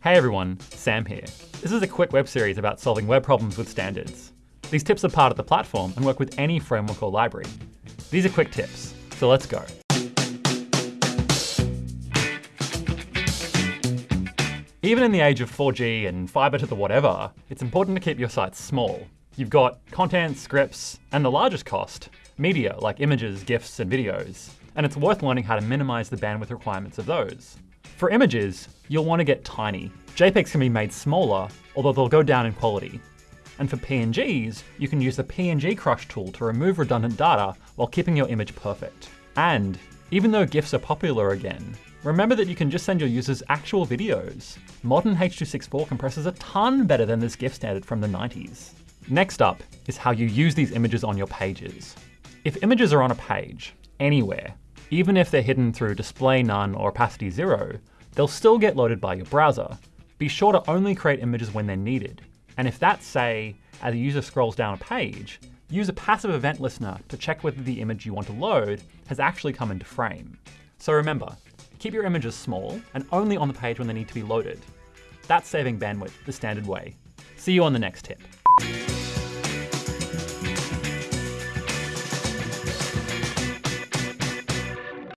Hey everyone, Sam here. This is a quick web series about solving web problems with standards. These tips are part of the platform and work with any framework or library. These are quick tips, so let's go. Even in the age of 4G and fiber to the whatever, it's important to keep your site small. You've got content, scripts, and the largest cost, media like images, GIFs, and videos. And it's worth learning how to minimize the bandwidth requirements of those. For images, you'll want to get tiny. JPEGs can be made smaller, although they'll go down in quality. And for PNGs, you can use the PNG Crush tool to remove redundant data while keeping your image perfect. And even though GIFs are popular again, remember that you can just send your users actual videos. Modern H.264 compresses a ton better than this GIF standard from the 90s. Next up is how you use these images on your pages. If images are on a page, anywhere, even if they're hidden through display none or opacity zero, they'll still get loaded by your browser. Be sure to only create images when they're needed. And if that's, say, as a user scrolls down a page, use a passive event listener to check whether the image you want to load has actually come into frame. So remember, keep your images small and only on the page when they need to be loaded. That's saving bandwidth the standard way. See you on the next tip.